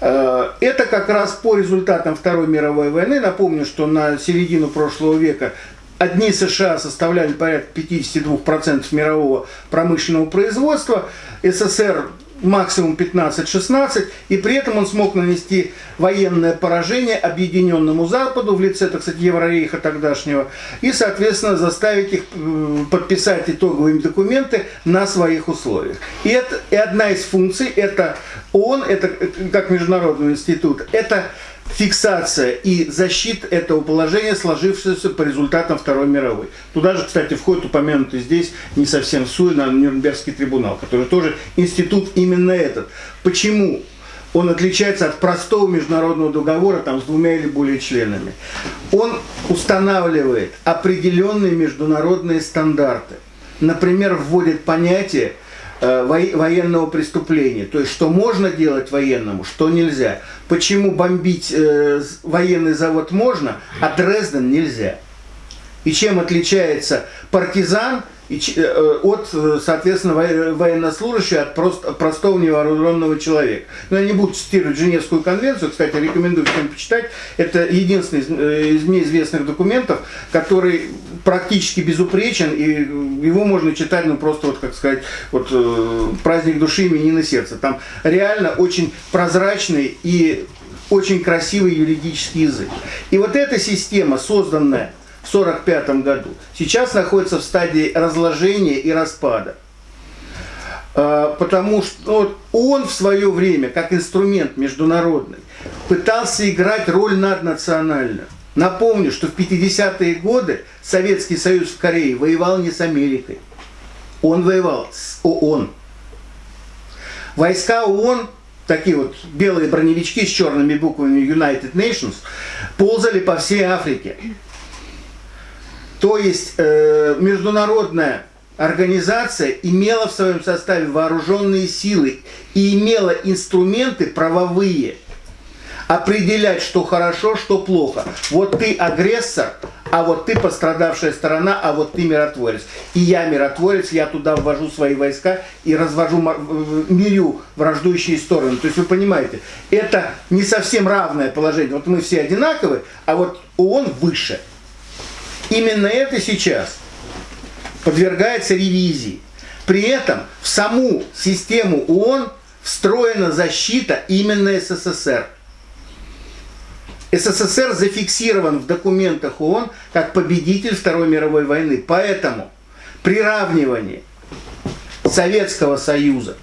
Э, это как раз по результатам Второй мировой войны. Напомню, что на середину прошлого века Одни США составляли порядка 52% мирового промышленного производства, СССР максимум 15-16, и при этом он смог нанести военное поражение объединенному Западу в лице, так сказать, Еврорейха тогдашнего, и, соответственно, заставить их э, подписать итоговые документы на своих условиях. И, это, и одна из функций, это ООН, это э, как международный институт, это фиксация и защита этого положения, сложившегося по результатам Второй мировой. Туда же, кстати, входит упомянутый здесь не совсем суй на Нюрнбергский трибунал, который тоже институт именно этот. Почему? он отличается от простого международного договора там, с двумя или более членами. Он устанавливает определенные международные стандарты. Например, вводит понятие э, военного преступления, то есть что можно делать военному, что нельзя. Почему бомбить э, военный завод можно, а Дрезден нельзя. И чем отличается партизан – и, э, от, э, соответственно, военнослужащего, от просто, простого невооруженного человека. Но я не буду цитировать Женевскую конвенцию, кстати, рекомендую всем почитать. Это единственный из, э, из мне известных документов, который практически безупречен, и его можно читать, ну, просто, вот, как сказать, вот, праздник души, именины сердца. Там реально очень прозрачный и очень красивый юридический язык. И вот эта система, созданная 1945 году, сейчас находится в стадии разложения и распада. А, потому что он в свое время, как инструмент международный, пытался играть роль наднациональную. Напомню, что в 50-е годы Советский Союз в Корее воевал не с Америкой. Он воевал с ООН. Войска ООН, такие вот белые броневички с черными буквами United Nations, ползали по всей Африке. То есть э, международная организация имела в своем составе вооруженные силы и имела инструменты правовые определять, что хорошо, что плохо. Вот ты агрессор, а вот ты пострадавшая сторона, а вот ты миротворец. И я миротворец, я туда ввожу свои войска и развожу, мирю враждующие стороны. То есть вы понимаете, это не совсем равное положение. Вот мы все одинаковые, а вот ООН выше. Именно это сейчас подвергается ревизии. При этом в саму систему ООН встроена защита именно СССР. СССР зафиксирован в документах ООН как победитель Второй мировой войны. Поэтому приравнивание Советского Союза,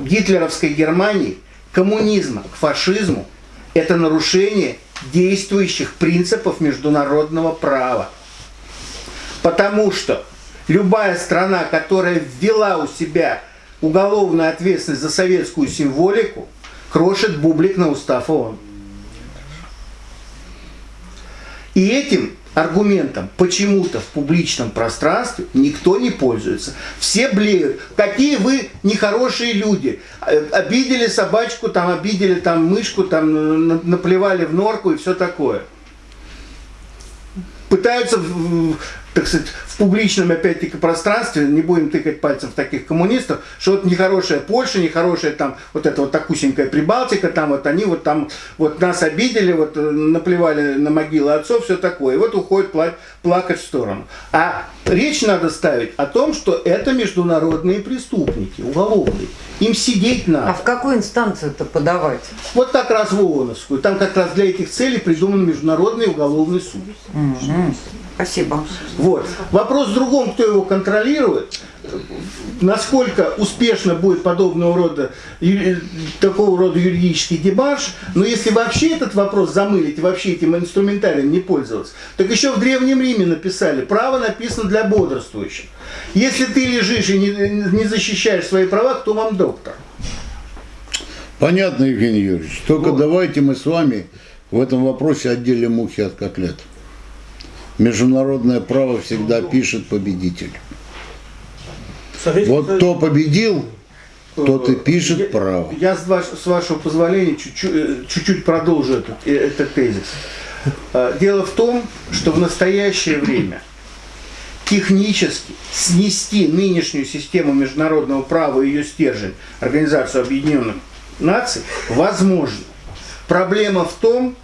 гитлеровской Германии, коммунизма к фашизму – это нарушение действующих принципов международного права. Потому что любая страна, которая ввела у себя уголовную ответственность за советскую символику, крошит бублик на устав ООН. И этим аргументом почему-то в публичном пространстве никто не пользуется. Все блеют. Какие вы нехорошие люди. Э, обидели собачку, там обидели там мышку, там наплевали в норку и все такое. Пытаются так сказать, в публичном, опять-таки, пространстве, не будем тыкать пальцем в таких коммунистов, что вот нехорошая Польша, нехорошая там вот эта вот такусенькая Прибалтика, там вот они вот там вот нас обидели, вот э, наплевали на могилы отцов, все такое. И вот уходит пла плакать в сторону. А речь надо ставить о том, что это международные преступники, уголовные. Им сидеть надо. А в какую инстанцию это подавать? Вот так раз в ООНовскую. Там как раз для этих целей придуман Международный уголовный суд. Угу. Спасибо. Вот. Вопрос в другом, кто его контролирует, насколько успешно будет подобного рода, такого рода юридический дебаш, но если вообще этот вопрос замылить, вообще этим инструментарием не пользоваться, так еще в Древнем Риме написали, право написано для бодрствующих. Если ты лежишь и не, не защищаешь свои права, кто вам доктор? Понятно, Евгений Юрьевич. Только вот. давайте мы с вами в этом вопросе отделим мухи от котлет. Международное право всегда пишет победитель. Вот кто победил, тот и пишет право. Я, с, ваш, с вашего позволения, чуть-чуть э, продолжу этот, э, этот тезис. Э, дело в том, что в настоящее время технически снести нынешнюю систему международного права и ее стержень, Организацию Объединенных Наций, возможно. Проблема в том,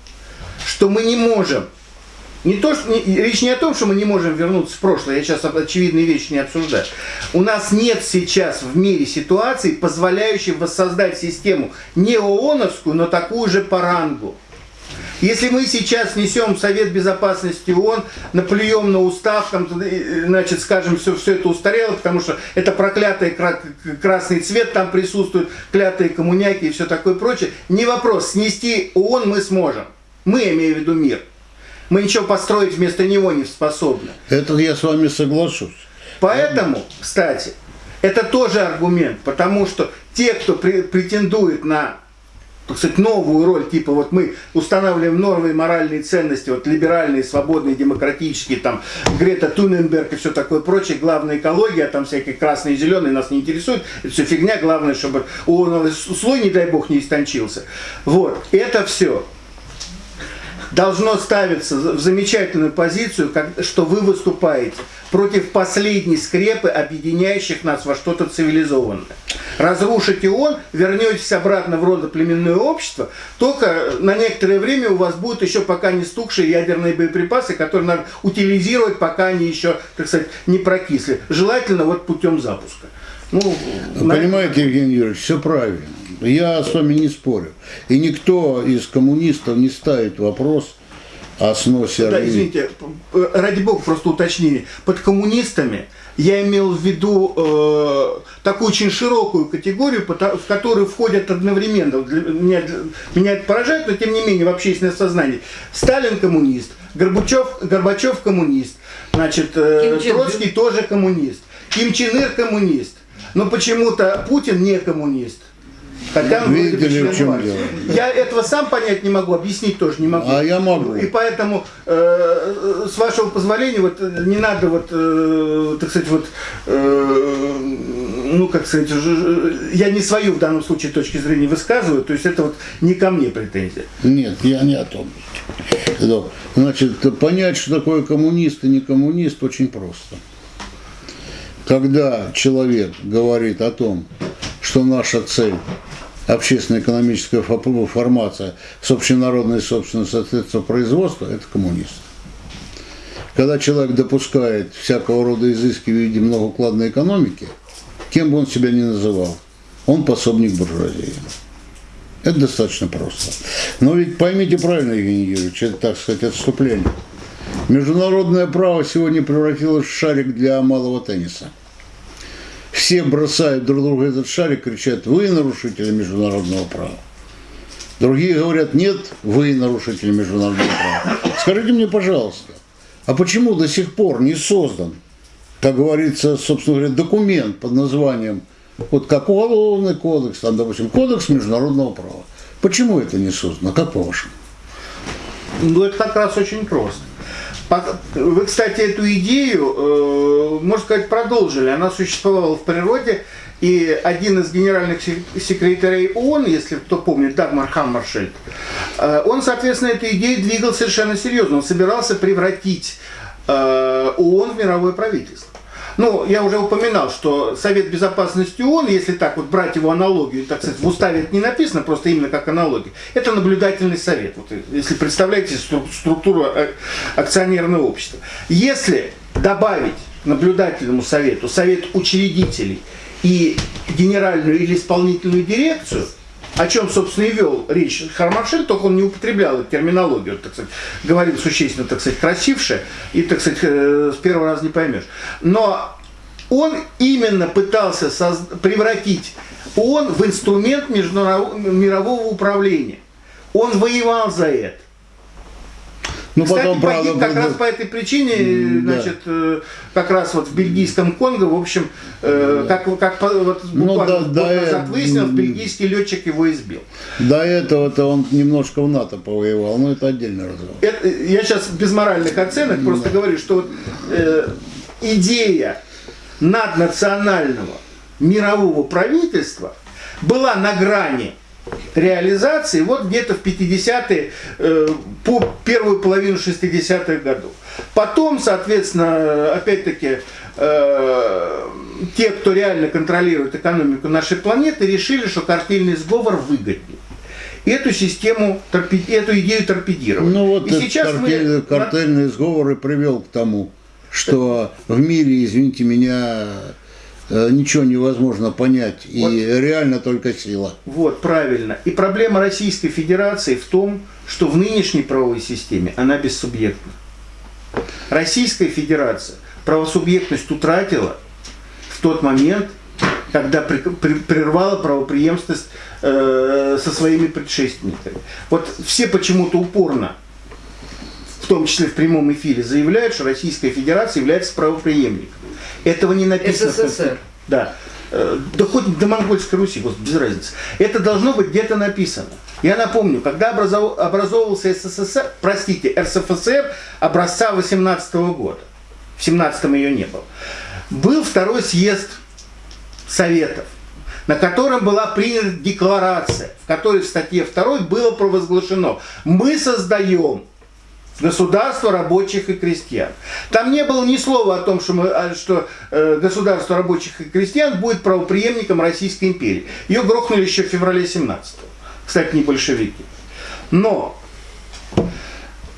что мы не можем не то, что, не, речь не о том, что мы не можем вернуться в прошлое, я сейчас очевидные вещи не обсуждаю. У нас нет сейчас в мире ситуации, позволяющей воссоздать систему не ООНовскую, но такую же по рангу. Если мы сейчас несем Совет Безопасности ООН, наплюем на устав, там, значит, скажем, все, все это устарело, потому что это проклятый красный цвет там присутствует, клятые коммуняки и все такое прочее, не вопрос, снести ООН мы сможем. Мы, имею в виду мир. Мы ничего построить вместо него не способны. Это я с вами соглашусь. Поэтому, кстати, это тоже аргумент, потому что те, кто претендует на так сказать, новую роль, типа вот мы устанавливаем новые моральные ценности, вот либеральные, свободные, демократические, там Грета Туненберг и все такое прочее, главная экология, там всякие красные и зеленые нас не интересуют, это все фигня, главное, чтобы озоновый слой, не дай бог, не истончился. Вот, это все должно ставиться в замечательную позицию, как, что вы выступаете против последней скрепы, объединяющих нас во что-то цивилизованное. Разрушите он, вернетесь обратно в родоплеменное общество, только на некоторое время у вас будут еще пока не стукшие ядерные боеприпасы, которые надо утилизировать, пока они еще, так сказать, не прокисли. Желательно вот путем запуска. Ну, Понимаете, Евгений Юрьевич, все правильно. Я с вами не спорю. И никто из коммунистов не ставит вопрос о сносе Да, извините, ради бога, просто уточнение. Под коммунистами я имел в виду э, такую очень широкую категорию, в которую входят одновременно, для, меня, меня это поражает, но тем не менее в общественное сознание. Сталин коммунист, Горбачев, Горбачев коммунист, значит, э, Троцкий тоже коммунист, Ким Чен Ир коммунист, но почему-то Путин не коммунист. Хотя Видели, в чем дело. Я этого сам понять не могу, объяснить тоже не могу. А я могу. И поэтому, э, с вашего позволения, вот не надо вот, э, так сказать, вот, э, ну, как сказать, я не свою в данном случае точки зрения высказываю, то есть это вот не ко мне претензия. Нет, я не о том. Значит, понять, что такое коммунист и не коммунист, очень просто. Когда человек говорит о том, что наша цель общественно-экономическая формация с общенародной собственностью соответственно производства, это коммунист. Когда человек допускает всякого рода изыски в виде многоукладной экономики, кем бы он себя ни называл, он пособник буржуазии. Это достаточно просто. Но ведь поймите правильно, Евгений Юрьевич, это, так сказать, отступление. Международное право сегодня превратилось в шарик для малого тенниса – все бросают друг друга этот шарик, кричат, вы нарушители международного права. Другие говорят, нет, вы нарушители международного права. Скажите мне, пожалуйста, а почему до сих пор не создан, как говорится, собственно говоря, документ под названием, вот как уголовный кодекс, там, допустим, кодекс международного права? Почему это не создано, как по-вашему? Ну, это как раз очень просто. Вы, кстати, эту идею, э, можно сказать, продолжили. Она существовала в природе, и один из генеральных секретарей ООН, если кто помнит, Дагмар Хаммаршельд, э, он, соответственно, эту идею двигал совершенно серьезно. Он собирался превратить э, ООН в мировое правительство. Ну, я уже упоминал, что Совет Безопасности ООН, если так вот брать его аналогию, так сказать, в уставе это не написано, просто именно как аналогия, это наблюдательный совет. Вот, если представляете структуру акционерного общества. Если добавить наблюдательному совету совет учредителей и генеральную или исполнительную дирекцию – о чем, собственно, и вел речь Хармашель, только он не употреблял терминологию, так сказать, говорил существенно, так сказать, красивше, и, так сказать, э, с первого раза не поймешь. Но он именно пытался превратить ООН в инструмент мирового управления. Он воевал за это. Ну, Кстати, потом, погиб правда, как раз по этой причине, да. значит, э, как раз вот в бельгийском Конго, в общем, э, как, как вот ну буквально ну, да, год назад э... выяснилось, бельгийский летчик его избил. До этого-то он немножко в НАТО повоевал, но это отдельный разговор. Это, я сейчас без моральных оценок да. просто говорю, что вот, э, идея наднационального мирового правительства была на грани реализации вот где-то в 50-е, э, по первую половину 60-х годов. Потом, соответственно, опять-таки, э, те, кто реально контролирует экономику нашей планеты, решили, что картельный сговор выгоднее эту систему, эту идею торпедировать. Ну вот и сейчас картель, мы... картельный сговор и привел к тому, что в мире, извините меня, ничего невозможно понять, и вот, реально только сила. Вот, правильно. И проблема Российской Федерации в том, что в нынешней правовой системе она бессубъектна. Российская Федерация правосубъектность утратила в тот момент, когда при, при, прервала правоприемственность э, со своими предшественниками. Вот все почему-то упорно, в том числе в прямом эфире, заявляют, что Российская Федерация является правоприемником. Этого не написано. СССР. Да. э, да хоть до Монгольской Руси, без разницы. Это должно быть где-то написано. Я напомню, когда образовывался СССР, простите, РСФСР образца 18 года, в 17 ее не было, был второй съезд Советов, на котором была принята декларация, в которой в статье 2 было провозглашено, мы создаем государство рабочих и крестьян. Там не было ни слова о том, что, мы, а, что э, государство рабочих и крестьян будет правоприемником Российской империи. Ее грохнули еще в феврале 17 -го. Кстати, не большевики. Но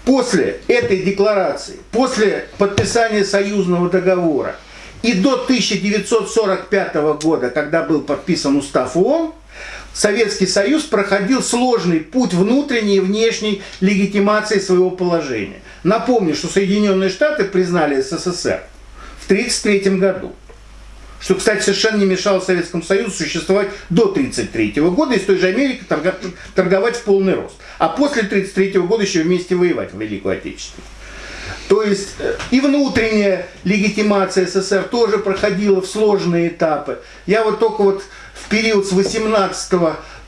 после этой декларации, после подписания союзного договора и до 1945 года, когда был подписан устав ООН, Советский Союз проходил сложный путь внутренней и внешней легитимации своего положения. Напомню, что Соединенные Штаты признали СССР в 1933 году. Что, кстати, совершенно не мешало Советскому Союзу существовать до 1933 года и с той же Америкой торговать в полный рост. А после 1933 года еще вместе воевать в Великую Отечественную. То есть э, и внутренняя легитимация СССР тоже проходила в сложные этапы. Я вот только вот в период с 18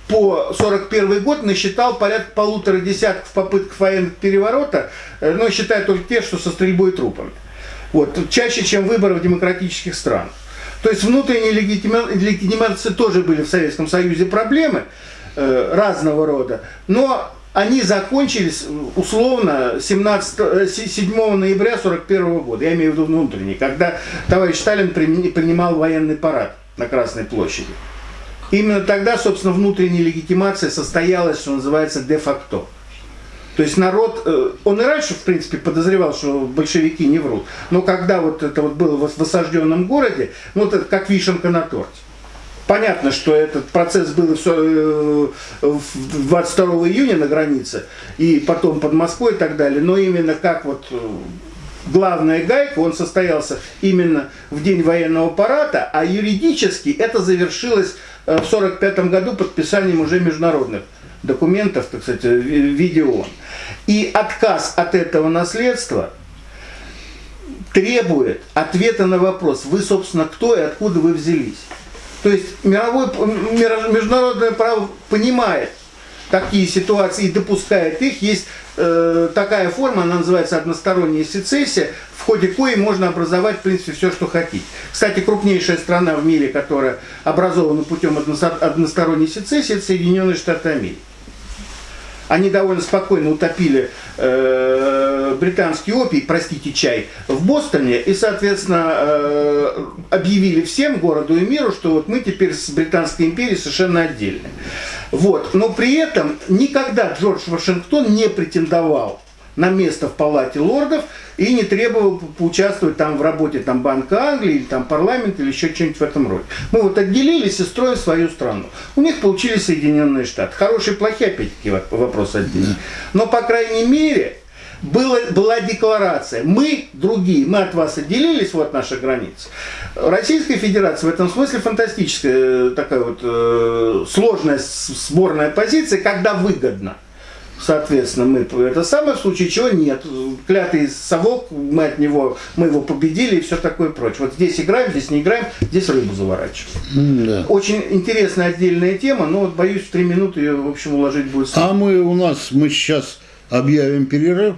по 41 год насчитал порядка полутора десятков попыток военных переворота, э, но считаю только те, что со стрельбой трупами. Вот, чаще, чем выборы в демократических странах. То есть внутренней легитимации тоже были в Советском Союзе проблемы э, разного рода, но они закончились условно 17, 7 э, ноября 1941 года, я имею в виду внутренний, когда товарищ Сталин принимал военный парад на Красной площади. Именно тогда, собственно, внутренняя легитимация состоялась, что называется, де-факто. То есть народ, э, он и раньше, в принципе, подозревал, что большевики не врут. Но когда вот это вот было в осажденном городе, ну, это как вишенка на торте. Понятно, что этот процесс был все 22 э, июня на границе, и потом под Москвой и так далее, но именно как вот э, главная гайка, он состоялся именно в день военного парада, а юридически это завершилось в 1945 году подписанием уже международных документов, так сказать, в виде ООН. И отказ от этого наследства требует ответа на вопрос, вы, собственно, кто и откуда вы взялись. То есть мировое, международное право понимает такие ситуации и допускает их. Есть э, такая форма, она называется односторонняя сецессия, в ходе коей можно образовать, в принципе, все, что хотите. Кстати, крупнейшая страна в мире, которая образована путем односторонней сецессии, это Соединенные Штаты Америки. Они довольно спокойно утопили э, британский опий, простите, чай, в Бостоне и, соответственно, э, объявили всем городу и миру, что вот мы теперь с Британской империей совершенно отдельны. Вот. Но при этом никогда Джордж Вашингтон не претендовал на место в Палате лордов и не требовал поучаствовать там в работе там, Банка Англии или там парламента или еще что-нибудь в этом роде. Мы вот отделились и строим свою страну. У них получились Соединенные Штаты. Хорошие, плохие, опять-таки, вопрос отдельный. Но, по крайней мере, было, была декларация. Мы другие, мы от вас отделились, вот наша граница. Российская Федерация в этом смысле фантастическая, э, такая вот э, сложная сборная позиция, когда выгодно. Соответственно, мы это самое, в случае чего нет. Клятый совок, мы от него, мы его победили и все такое прочее. Вот здесь играем, здесь не играем, здесь рыбу заворачиваем. Да. Очень интересная отдельная тема, но вот боюсь, в три минуты ее, в общем, уложить будет. А мы у нас, мы сейчас объявим перерыв.